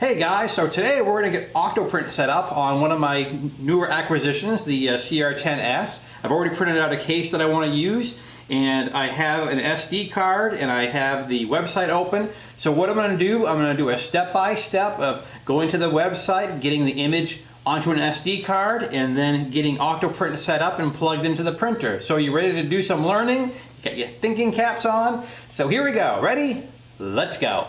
Hey guys, so today we're going to get Octoprint set up on one of my newer acquisitions, the uh, CR10S. I've already printed out a case that I want to use and I have an SD card and I have the website open. So what I'm going to do, I'm going to do a step-by-step -step of going to the website, getting the image onto an SD card, and then getting Octoprint set up and plugged into the printer. So you ready to do some learning? Get your thinking caps on? So here we go. Ready? Let's go.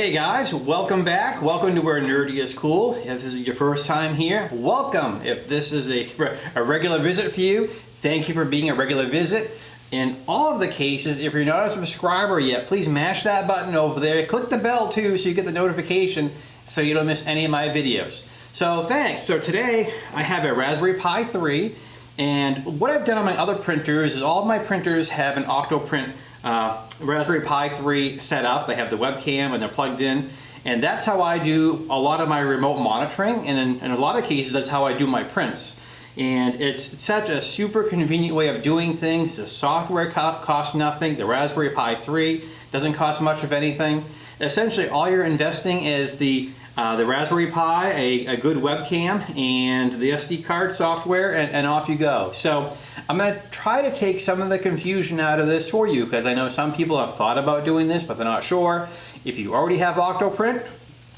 Hey guys, welcome back. Welcome to where nerdy is cool. If this is your first time here, welcome. If this is a, a regular visit for you, thank you for being a regular visit. In all of the cases, if you're not a subscriber yet, please mash that button over there. Click the bell too so you get the notification so you don't miss any of my videos. So thanks. So today I have a Raspberry Pi 3 and what I've done on my other printers is all of my printers have an Octoprint uh, Raspberry Pi 3 set up. They have the webcam and they're plugged in. And that's how I do a lot of my remote monitoring. And in, in a lot of cases, that's how I do my prints. And it's such a super convenient way of doing things. The software co costs nothing. The Raspberry Pi 3 doesn't cost much of anything. Essentially, all you're investing is the uh, the Raspberry Pi, a, a, good webcam, and the SD card software, and, and off you go. So I'm going to try to take some of the confusion out of this for you, because I know some people have thought about doing this, but they're not sure. If you already have Octoprint,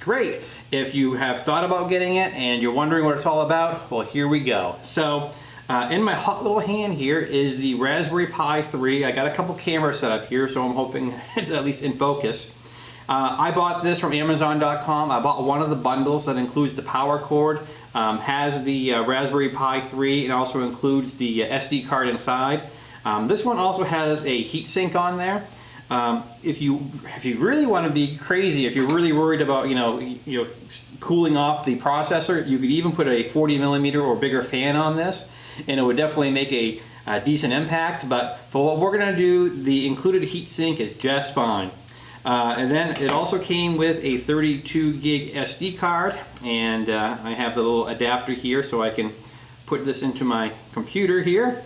great. If you have thought about getting it and you're wondering what it's all about, well, here we go. So uh, in my hot little hand here is the Raspberry Pi 3. I got a couple cameras set up here, so I'm hoping it's at least in focus. Uh, I bought this from Amazon.com. I bought one of the bundles that includes the power cord, um, has the uh, Raspberry Pi 3, and also includes the uh, SD card inside. Um, this one also has a heatsink on there. Um, if you if you really want to be crazy, if you're really worried about you know you know cooling off the processor, you could even put a 40 millimeter or bigger fan on this, and it would definitely make a, a decent impact. But for what we're going to do, the included heatsink is just fine. Uh, and then it also came with a 32 gig SD card and uh, I have the little adapter here so I can put this into my computer here.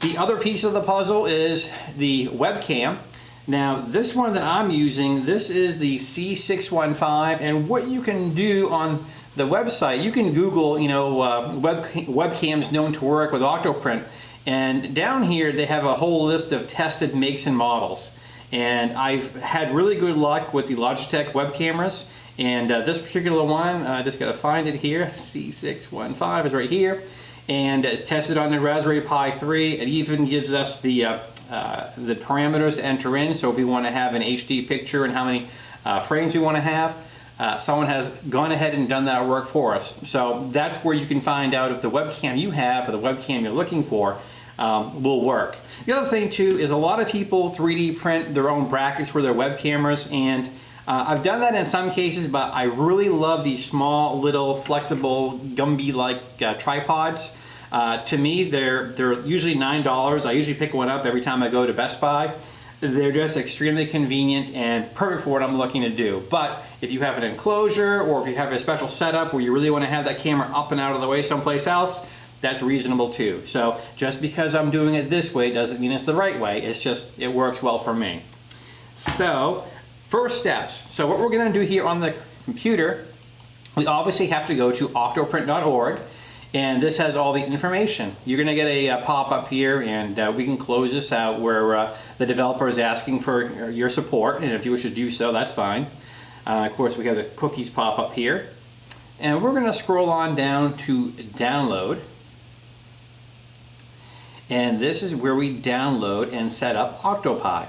The other piece of the puzzle is the webcam. Now this one that I'm using, this is the C615 and what you can do on the website, you can Google, you know, uh, web, webcams known to work with Octoprint and down here they have a whole list of tested makes and models. And I've had really good luck with the Logitech web cameras. And uh, this particular one, I just got to find it here, C615 is right here. And it's tested on the Raspberry Pi 3. It even gives us the, uh, uh, the parameters to enter in. So if we want to have an HD picture and how many uh, frames we want to have, uh, someone has gone ahead and done that work for us. So that's where you can find out if the webcam you have or the webcam you're looking for um, will work. The other thing too is a lot of people 3D print their own brackets for their web cameras and uh, I've done that in some cases, but I really love these small, little, flexible, Gumby-like uh, tripods. Uh, to me, they're, they're usually $9. I usually pick one up every time I go to Best Buy. They're just extremely convenient and perfect for what I'm looking to do. But if you have an enclosure or if you have a special setup where you really want to have that camera up and out of the way someplace else, that's reasonable too. So just because I'm doing it this way doesn't mean it's the right way. It's just, it works well for me. So first steps. So what we're gonna do here on the computer, we obviously have to go to octoprint.org and this has all the information. You're gonna get a, a pop-up here and uh, we can close this out where uh, the developer is asking for your support and if you wish to do so, that's fine. Uh, of course, we have the cookies pop up here. And we're gonna scroll on down to download. And this is where we download and set up Octopi.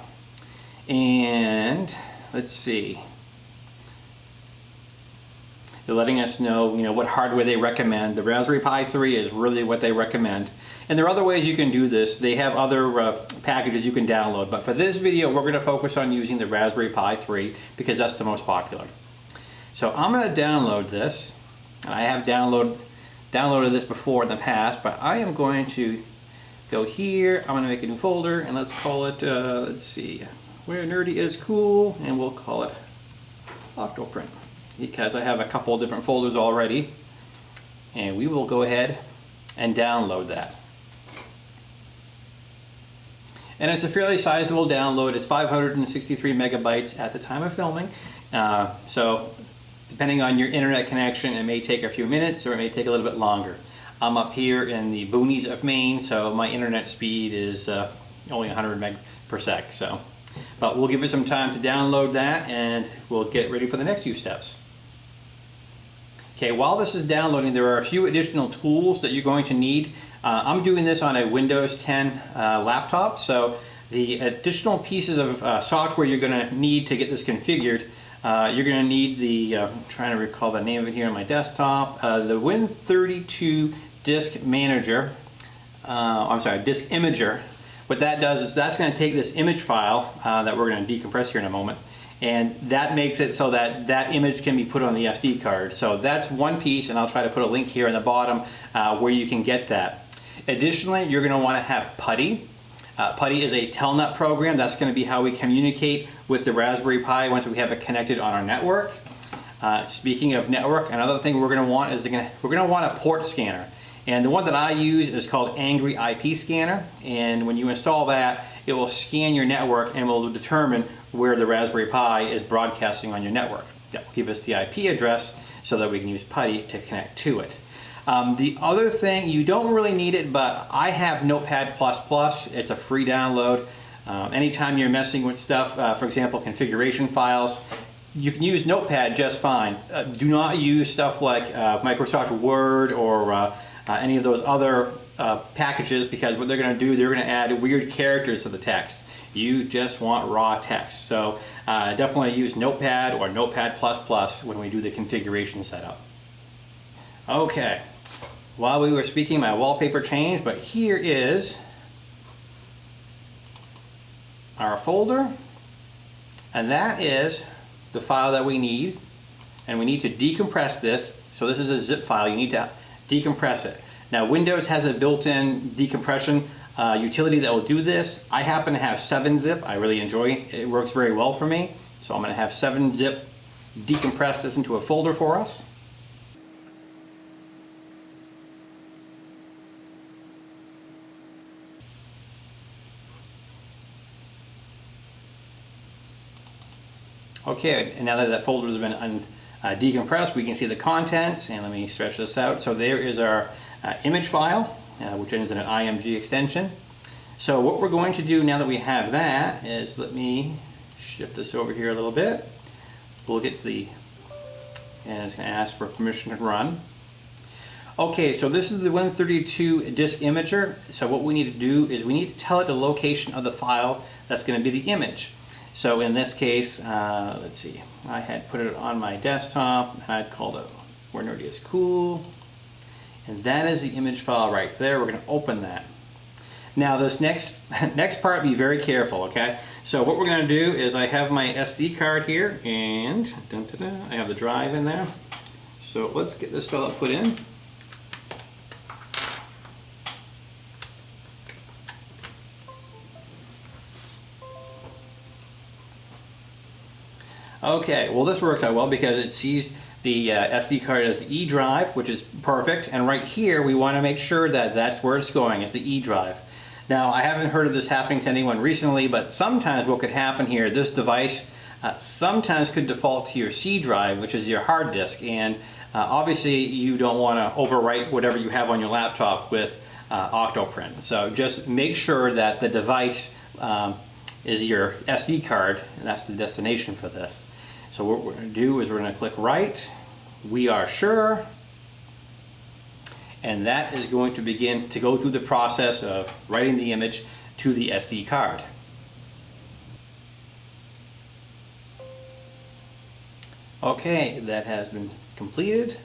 And let's see. They're letting us know, you know, what hardware they recommend. The Raspberry Pi 3 is really what they recommend. And there are other ways you can do this. They have other uh, packages you can download. But for this video, we're going to focus on using the Raspberry Pi 3 because that's the most popular. So I'm going to download this. I have download, downloaded this before in the past, but I am going to go here. I'm gonna make a new folder and let's call it, uh, let's see, where nerdy is cool, and we'll call it Octoprint because I have a couple different folders already. and we will go ahead and download that. And it's a fairly sizable download. It's 563 megabytes at the time of filming. Uh, so depending on your internet connection, it may take a few minutes or it may take a little bit longer. I'm up here in the boonies of Maine, so my internet speed is uh, only 100 meg per sec. So, but we'll give it some time to download that and we'll get ready for the next few steps. Okay, while this is downloading, there are a few additional tools that you're going to need. Uh, I'm doing this on a Windows 10 uh, laptop, so the additional pieces of uh, software you're going to need to get this configured, uh, you're going to need the, uh, I'm trying to recall the name of it here on my desktop, uh, the Win32 Disk Manager, I'm sorry, Disk Imager. What that does is that's going to take this image file that we're going to decompress here in a moment, and that makes it so that that image can be put on the SD card. So that's one piece and I'll try to put a link here in the bottom uh, where you can get that. Additionally, you're going to want to have PuTTY. Uh, PuTTY is a Telnet program. That's going to be how we communicate with the Raspberry Pi once we have it connected on our network. Uh, speaking of network, another thing we're going to want is gonna, we're going to want a port scanner. And the one that I use is called Angry IP Scanner. And when you install that, it will scan your network and will determine where the Raspberry Pi is broadcasting on your network. That will give us the IP address so that we can use PuTTY to connect to it. Um, the other thing, you don't really need it, but I have Notepad++. It's a free download. Um, anytime you're messing with stuff, uh, for example, configuration files, you can use Notepad just fine. Uh, do not use stuff like uh, Microsoft Word or uh, uh, any of those other uh, packages because what they're going to do, they're going to add weird characters to the text. You just want raw text. So definitely use Notepad or Notepad++ when we do the configuration setup. Okay, while we were speaking, my wallpaper changed, but here is our folder, and that is the file that we need, and we need to decompress this. So this is a zip file, you need to decompress it. Now Windows has a built-in decompression uh, utility that will do this. I happen to have 7-zip, I really enjoy it, it works very well for me. So I'm going to have 7-zip decompress this into a folder for us. Okay, and now that that folder has been uh, decompressed, we can see the contents, and let me stretch this out. So there is our uh, image file, uh, which in an IMG extension. So what we're going to do now that we have that is, let me shift this over here a little bit. We'll get the, and it's going to ask for permission to run. Okay, so this is the Win32 disk imager. So what we need to do is we need to tell it the location of the file that's going to be the image. So in this case, uh, let's see, I had put it on my desktop and I'd called it Where Nerdy is Cool. And that is the image file right there. We're going to open that. Now this next next part, be very careful, okay? So what we're going to do is I have my SD card here and dun, dun, dun, I have the drive in there. So let's get this fella put in. Okay, well this works out well because it sees the uh, SD card as the E drive, which is perfect. And right here, we want to make sure that that's where it's going, is the E drive. Now, I haven't heard of this happening to anyone recently, but sometimes what could happen here, this device uh, sometimes could default to your C drive, which is your hard disk. And uh, obviously, you don't want to overwrite whatever you have on your laptop with uh, Octoprint. So just make sure that the device um, is your SD card, and that's the destination for this. So what we're going to do is we're going to click write. We are sure. And that is going to begin to go through the process of writing the image to the SD card. Okay, that has been completed.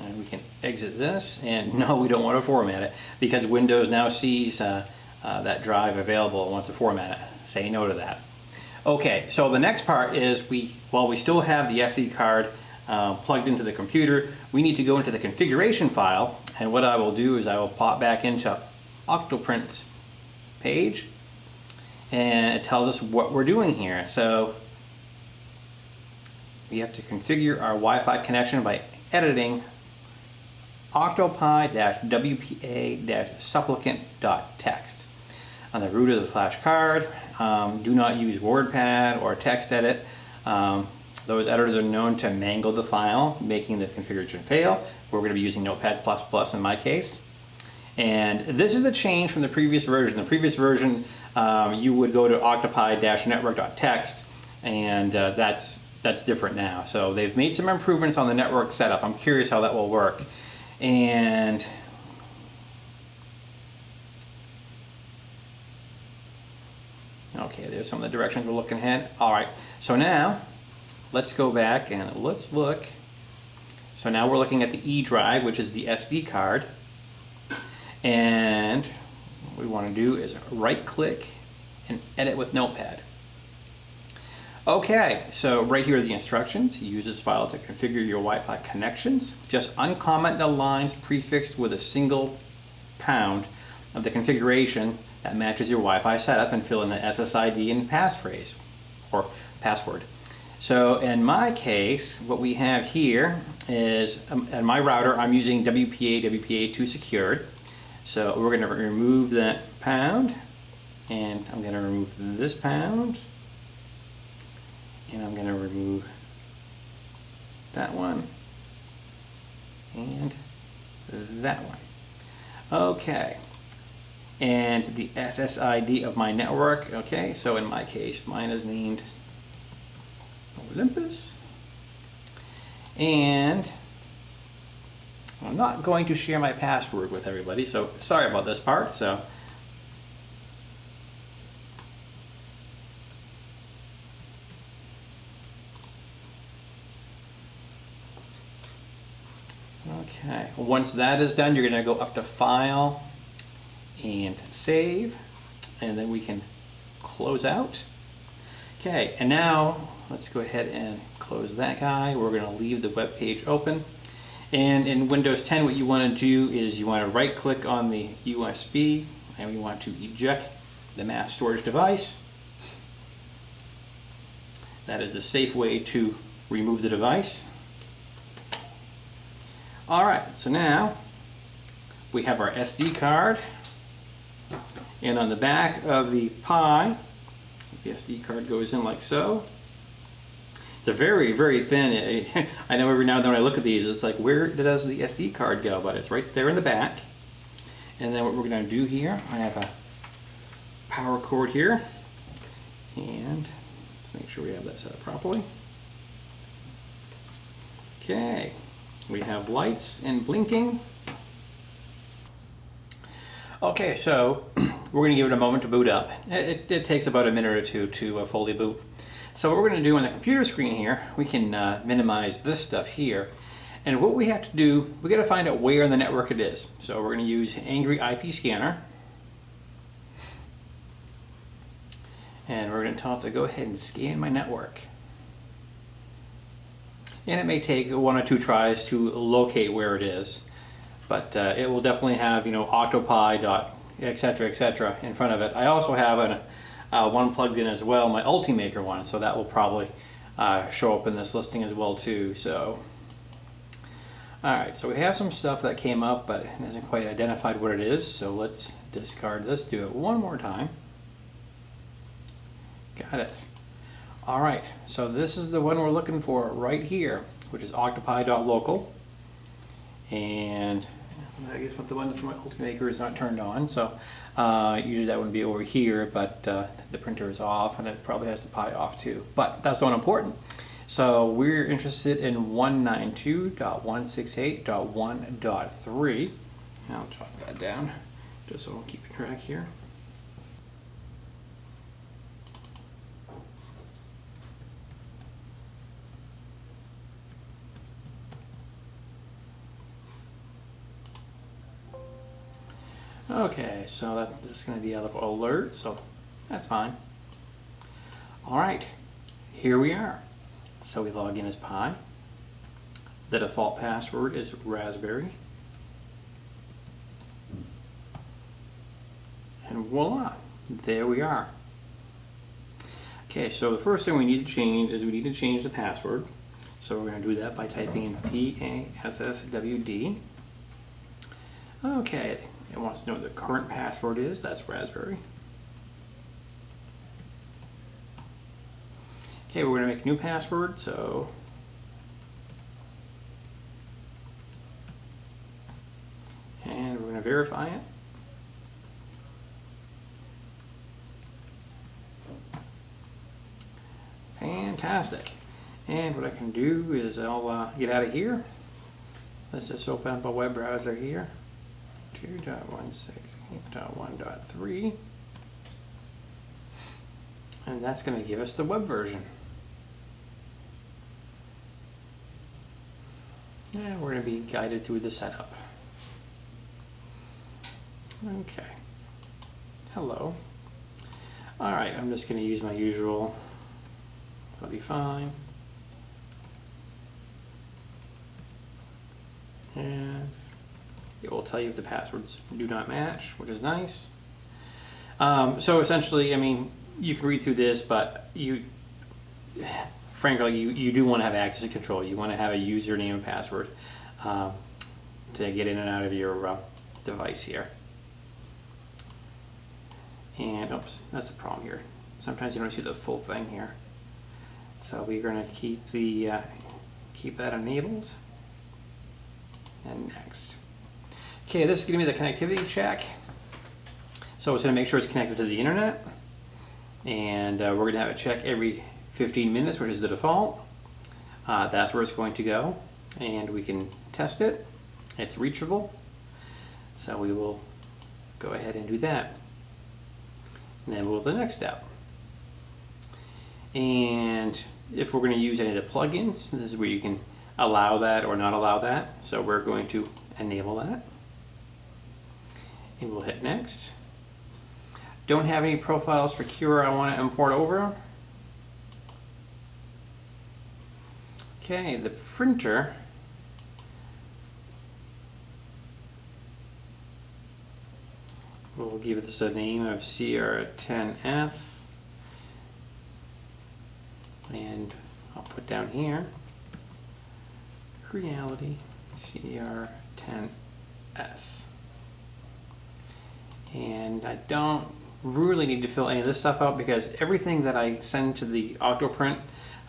And we can exit this. And no, we don't want to format it because Windows now sees uh, uh, that drive available and wants to format it. Say no to that. Okay, so the next part is we, while we still have the SD card uh, plugged into the computer, we need to go into the configuration file. And what I will do is I will pop back into Octoprint's page and it tells us what we're doing here. So we have to configure our Wi-Fi connection by editing octopi-wpa-supplicant.txt. On the root of the flash card, um, do not use WordPad or TextEdit. Um, those editors are known to mangle the file, making the configuration fail. We're going to be using Notepad++ in my case. And this is a change from the previous version. The previous version, um, you would go to octopi-network.txt, and uh, that's that's different now. So they've made some improvements on the network setup. I'm curious how that will work. And some of the directions we're looking at. All right, so now let's go back and let's look. So now we're looking at the E drive, which is the SD card. And what we want to do is right click and edit with Notepad. Okay, so right here are the instructions. To use this file to configure your Wi-Fi connections. Just uncomment the lines prefixed with a single pound of the configuration that matches your Wi-Fi setup and fill in the SSID and passphrase or password. So in my case, what we have here is, um, in my router, I'm using WPA, WPA2 secured. So we're going to remove that pound, and I'm going to remove this pound, and I'm going to remove that one, and that one. Okay, and the SSID of my network, okay, so in my case, mine is named Olympus. And I'm not going to share my password with everybody, so sorry about this part. So. Okay, once that is done, you're going to go up to File and Save, and then we can close out. Okay, and now let's go ahead and close that guy. We're going to leave the web page open. And in Windows 10, what you want to do is you want to right click on the USB and we want to eject the mass storage device. That is a safe way to remove the device. All right, so now we have our SD card. And on the back of the Pi, the SD card goes in like so. It's a very, very thin, I know every now and then when I look at these, it's like, where does the SD card go? But it's right there in the back. And then what we're gonna do here, I have a power cord here. And let's make sure we have that set up properly. Okay, we have lights and blinking. Okay, so we're going to give it a moment to boot up. It, it takes about a minute or two to uh, fully boot. So what we're going to do on the computer screen here, we can uh, minimize this stuff here. And what we have to do, we got to find out where in the network it is. So we're going to use Angry IP Scanner. And we're going to tell it to go ahead and scan my network. And it may take one or two tries to locate where it is but uh, it will definitely have you know octopi dot etc etc in front of it. I also have an, uh, one plugged in as well my Ultimaker one so that will probably uh, show up in this listing as well too so. Alright so we have some stuff that came up but it hasn't quite identified what it is so let's discard this do it one more time. Got it. Alright so this is the one we're looking for right here which is octopi.local and I guess the one from my Ultimaker is not turned on, so uh, usually that would be over here, but uh, the printer is off and it probably has the Pi off too. But that's not important. So we're interested in 192.168.1.3. I'll jot that down just so I'll keep track here. Okay, so that, that's going to be a little alert, so that's fine. All right, here we are. So we log in as Pi. The default password is Raspberry. And voila, there we are. Okay, so the first thing we need to change is we need to change the password. So we're going to do that by typing in P-A-S-S-W-D. Okay, it wants to know what the current password is. That's Raspberry. Okay, we're going to make a new password, so and we're going to verify it. Fantastic. And what I can do is I'll uh, get out of here. Let's just open up a web browser here. 2.16.1.3 and that's going to give us the web version. And we're going to be guided through the setup. Okay. Hello. All right, I'm just going to use my usual. That'll be fine. And it will tell you if the passwords do not match, which is nice. Um, so essentially, I mean, you can read through this, but you, frankly, you, you do want to have access and control. You want to have a username and password uh, to get in and out of your uh, device here. And oops, that's the problem here. Sometimes you don't see the full thing here. So we're going to keep the uh, keep that enabled. And next. Okay, this is going to be the connectivity check. So it's going to make sure it's connected to the internet. And uh, we're going to have it check every 15 minutes, which is the default. Uh, that's where it's going to go. And we can test it. It's reachable. So we will go ahead and do that. And then we'll to the next step. And if we're going to use any of the plugins, this is where you can allow that or not allow that. So we're going to enable that. And we'll hit next. Don't have any profiles for Cura I want to import over. Okay, the printer We'll give this a name of CR10S. And I'll put down here, Creality CR10S. And I don't really need to fill any of this stuff out because everything that I send to the Octoprint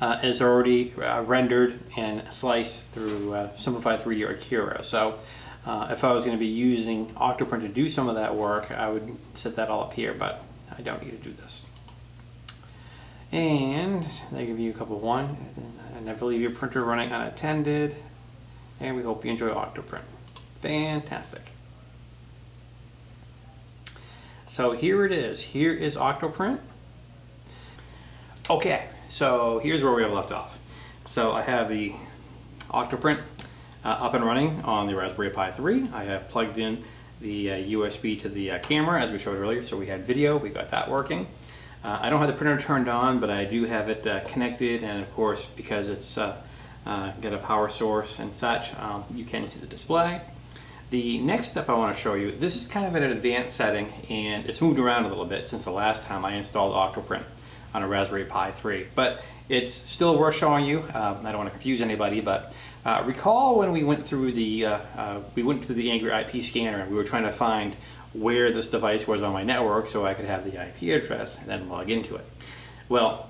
uh, is already uh, rendered and sliced through uh, Simplified 3D or Cura. So uh, if I was going to be using Octoprint to do some of that work, I would set that all up here, but I don't need to do this. And they give you a couple one, I never leave your printer running unattended, and we hope you enjoy Octoprint. Fantastic. So here it is. Here is Octoprint. Okay, so here's where we have left off. So I have the Octoprint uh, up and running on the Raspberry Pi 3. I have plugged in the uh, USB to the uh, camera as we showed earlier, so we had video, we got that working. Uh, I don't have the printer turned on, but I do have it uh, connected, and of course, because it's uh, got a power source and such, um, you can see the display. The next step I want to show you, this is kind of an advanced setting, and it's moved around a little bit since the last time I installed Octoprint on a Raspberry Pi 3, but it's still worth showing you. Um, I don't want to confuse anybody, but uh, recall when we went through the uh, uh, we went through the Angry IP scanner and we were trying to find where this device was on my network so I could have the IP address and then log into it. Well,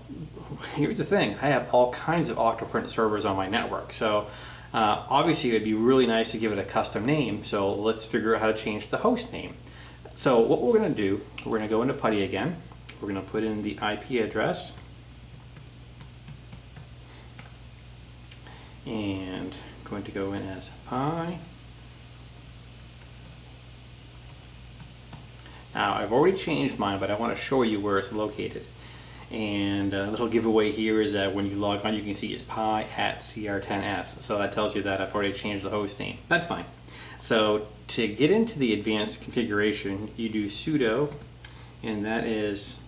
here's the thing. I have all kinds of Octoprint servers on my network. So uh, obviously it would be really nice to give it a custom name. So let's figure out how to change the host name. So what we're going to do, we're going to go into PuTTY again. We're going to put in the IP address and going to go in as pi. Now I've already changed mine, but I want to show you where it's located. And a little giveaway here is that when you log on, you can see it's pi at cr10s. So that tells you that I've already changed the host name. That's fine. So to get into the advanced configuration, you do sudo, and that is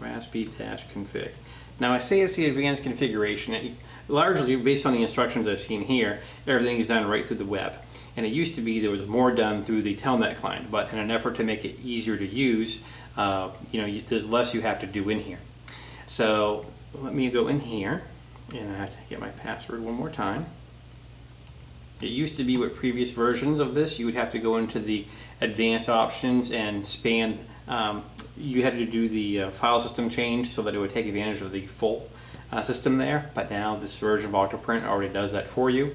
raspi-config. Now I say it's the advanced configuration largely based on the instructions I've seen here, everything is done right through the web. And it used to be there was more done through the Telnet client, but in an effort to make it easier to use, uh, you know, there's less you have to do in here. So let me go in here And I have to get my password one more time. It used to be with previous versions of this, you would have to go into the advanced options and span, um, you had to do the uh, file system change so that it would take advantage of the full uh, system there. But now this version of Octoprint already does that for you.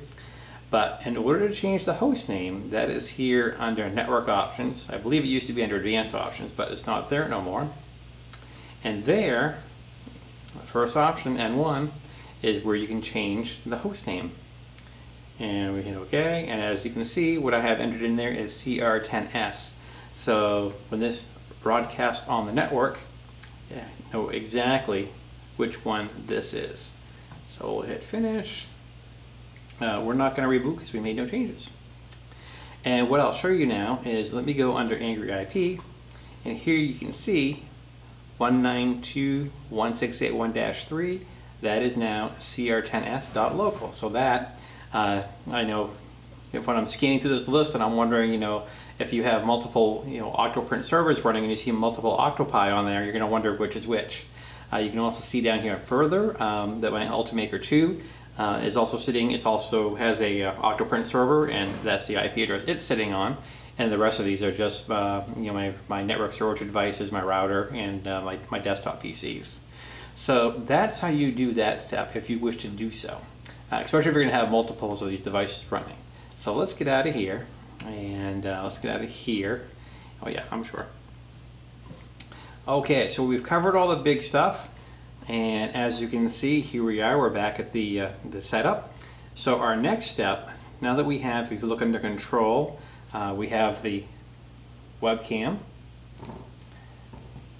But in order to change the host name, that is here under network options. I believe it used to be under advanced options, but it's not there no more. And there, the first option, N1, is where you can change the host name. And we hit OK. And as you can see what I have entered in there is CR10S so when this broadcasts on the network yeah, know exactly which one this is. So we'll hit finish uh, we're not going to reboot because we made no changes. And what I'll show you now is let me go under Angry IP and here you can see 192.168.1-3 that is now cr10s.local so that uh, I know if when I'm scanning through this list and I'm wondering, you know, if you have multiple, you know, Octoprint servers running and you see multiple Octopi on there, you're going to wonder which is which. Uh, you can also see down here further um, that my Ultimaker 2 uh, is also sitting, it also has a uh, Octoprint server and that's the IP address it's sitting on. And the rest of these are just, uh, you know, my, my network storage devices, my router, and uh, my, my desktop PCs. So that's how you do that step if you wish to do so uh, especially if you're going to have multiples of these devices running. So let's get out of here, and uh, let's get out of here. Oh yeah, I'm sure. Okay, so we've covered all the big stuff, and as you can see, here we are, we're back at the, uh, the setup. So our next step, now that we have, if you look under control, uh, we have the webcam,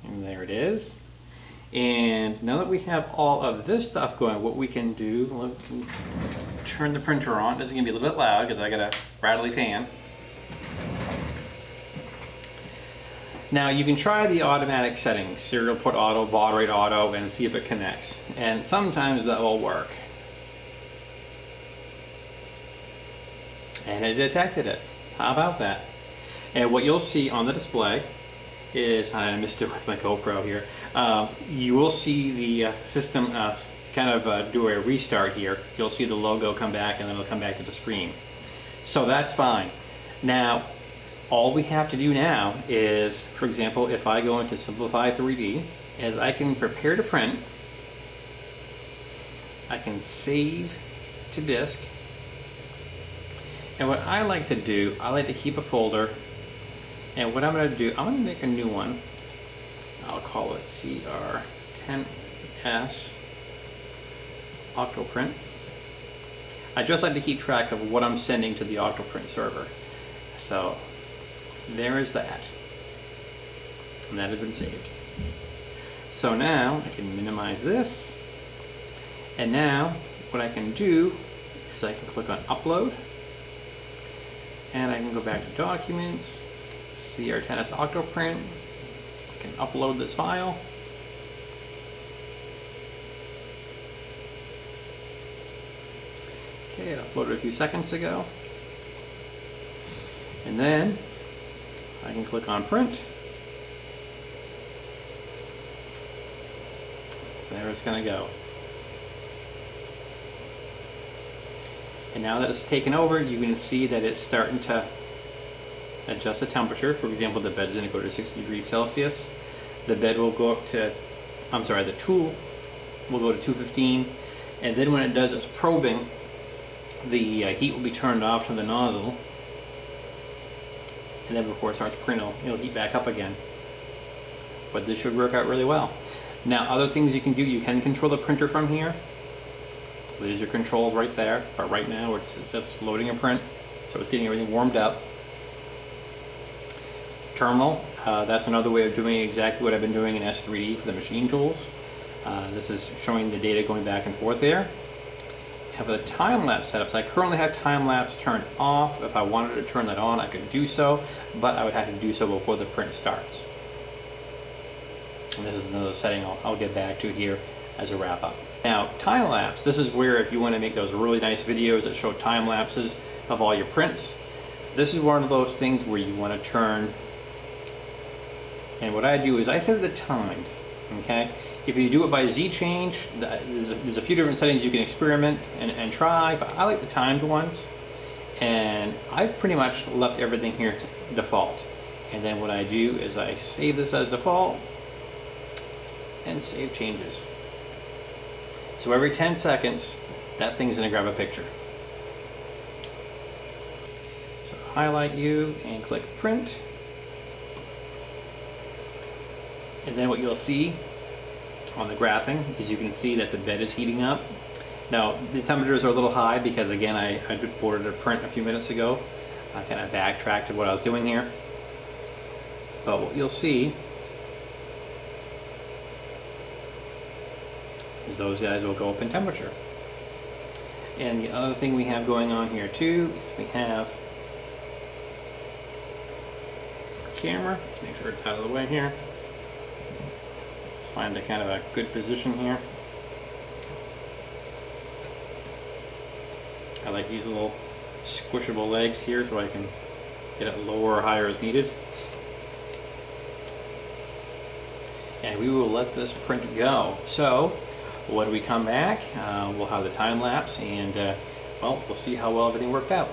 and there it is. And now that we have all of this stuff going, what we can do, turn the printer on. This is gonna be a little bit loud because I got a rattly fan. Now you can try the automatic settings, serial port auto, baud rate auto, and see if it connects. And sometimes that will work. And it detected it. How about that? And what you'll see on the display is, I missed it with my GoPro here, uh, you will see the uh, system uh, kind of uh, do a restart here. You'll see the logo come back and then it'll come back to the screen. So that's fine. Now, all we have to do now is, for example, if I go into Simplify 3D, as I can prepare to print, I can save to disk. And what I like to do, I like to keep a folder. And what I'm going to do, I'm going to make a new one. I'll call it CR10S Octoprint. I just like to keep track of what I'm sending to the Octoprint server. So there is that. And that has been saved. So now I can minimize this. And now what I can do is I can click on upload. And I can go back to documents, CR10S Octoprint, can upload this file. Okay, it uploaded a few seconds ago. And then I can click on print. There it's going to go. And now that it's taken over, you can see that it's starting to adjust the temperature. For example, the bed's going to go to 60 degrees Celsius. The bed will go up to, I'm sorry, the tool will go to 215. And then when it does its probing, the uh, heat will be turned off from the nozzle. And then before it starts printing, it'll, heat back up again. But this should work out really well. Now, other things you can do, you can control the printer from here. There's your controls right there. But right now, it's, it's loading a print. So it's getting everything warmed up terminal. Uh, that's another way of doing exactly what I've been doing in S3D for the machine tools. Uh, this is showing the data going back and forth there. Have a time-lapse setup. So I currently have time-lapse turned off. If I wanted to turn that on, I could do so, but I would have to do so before the print starts. And this is another setting I'll, I'll get back to here as a wrap-up. Now, time-lapse, this is where if you want to make those really nice videos that show time-lapses of all your prints, this is one of those things where you want to turn and what I do is I set the time Okay, if you do it by Z change, there's a, few different settings you can experiment and, and try, but I like the timed ones. And I've pretty much left everything here default. And then what I do is I save this as default and save changes. So every 10 seconds, that thing's gonna grab a picture. So highlight you and click print. And then what you'll see on the graphing is you can see that the bed is heating up. Now, the temperatures are a little high because again, I, I boarded a print a few minutes ago. I kind of backtracked what I was doing here. But what you'll see is those guys will go up in temperature. And the other thing we have going on here too is we have camera. Let's make sure it's out of the way here. Find a kind of a good position here. I like these little squishable legs here so I can get it lower or higher as needed. And we will let this print go. So when we come back, uh, we'll have the time lapse and uh, well, we'll see how well everything worked out.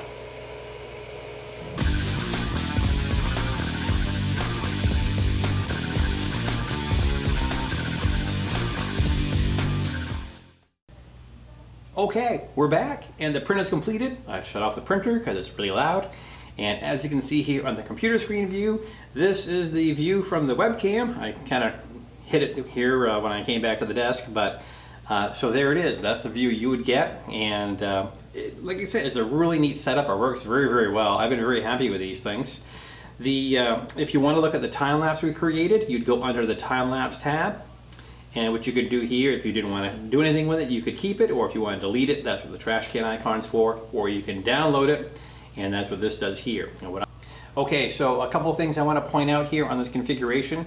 Okay, we're back and the print is completed. I shut off the printer because it's really loud. And as you can see here on the computer screen view, this is the view from the webcam. I kind of hit it here uh, when I came back to the desk, but uh, so there it is. That's the view you would get. And uh, it, like I said, it's a really neat setup. It works very, very well. I've been very happy with these things. The uh, If you want to look at the time lapse we created, you'd go under the time lapse tab. And what you could do here, if you didn't want to do anything with it, you could keep it, or if you want to delete it, that's what the trash can icon's for, or you can download it, and that's what this does here. Okay, so a couple of things I want to point out here on this configuration.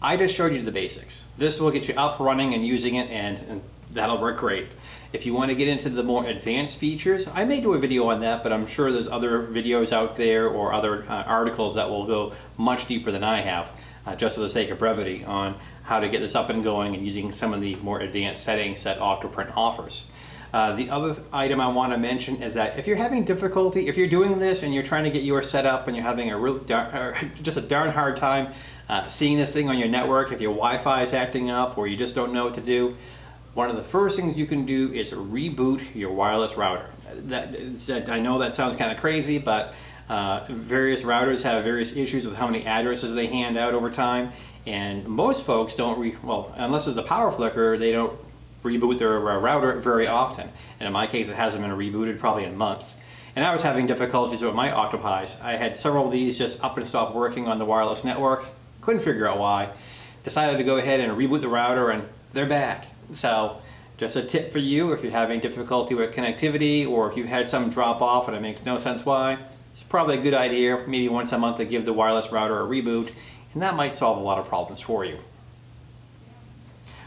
I just showed you the basics. This will get you up, running, and using it, and, and that'll work great. If you want to get into the more advanced features, I may do a video on that, but I'm sure there's other videos out there or other uh, articles that will go much deeper than I have, uh, just for the sake of brevity, on how to get this up and going and using some of the more advanced settings that Octoprint offers. Uh, the other item I want to mention is that if you're having difficulty, if you're doing this and you're trying to get yours set up and you're having a real just a darn hard time uh, seeing this thing on your network, if your Wi-Fi is acting up or you just don't know what to do, one of the first things you can do is reboot your wireless router. That, I know that sounds kind of crazy, but uh, various routers have various issues with how many addresses they hand out over time, and most folks don't, re well, unless it's a power flicker, they don't reboot their uh, router very often. And in my case, it hasn't been rebooted probably in months. And I was having difficulties with my Octopis. I had several of these just up and stop working on the wireless network. Couldn't figure out why. Decided to go ahead and reboot the router and they're back. So just a tip for you if you're having difficulty with connectivity or if you've had some drop off and it makes no sense why, it's probably a good idea maybe once a month to give the wireless router a reboot and that might solve a lot of problems for you.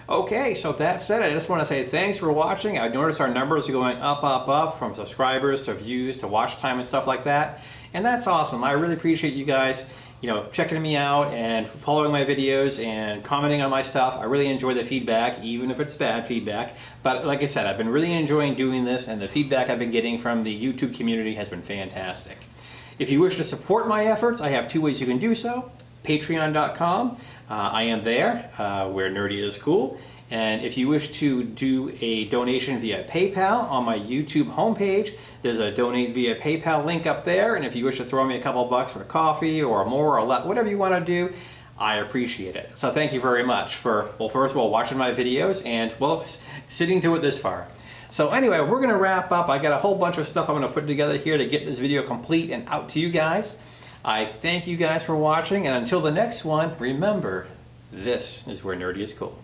Okay, so that said, I just want to say thanks for watching. I've noticed our numbers are going up, up, up from subscribers to views to watch time and stuff like that. And that's awesome. I really appreciate you guys you know, checking me out and following my videos and commenting on my stuff. I really enjoy the feedback, even if it's bad feedback. But like I said, I've been really enjoying doing this and the feedback I've been getting from the YouTube community has been fantastic. If you wish to support my efforts, I have two ways you can do so. Patreon.com, uh, I am there, uh, where nerdy is cool. And if you wish to do a donation via PayPal on my YouTube homepage, there's a donate via PayPal link up there. And if you wish to throw me a couple bucks for coffee or more or less, whatever you want to do, I appreciate it. So thank you very much for, well, first of all, watching my videos and, well, sitting through it this far. So anyway, we're going to wrap up. I got a whole bunch of stuff I'm going to put together here to get this video complete and out to you guys. I thank you guys for watching, and until the next one, remember, this is where nerdy is cool.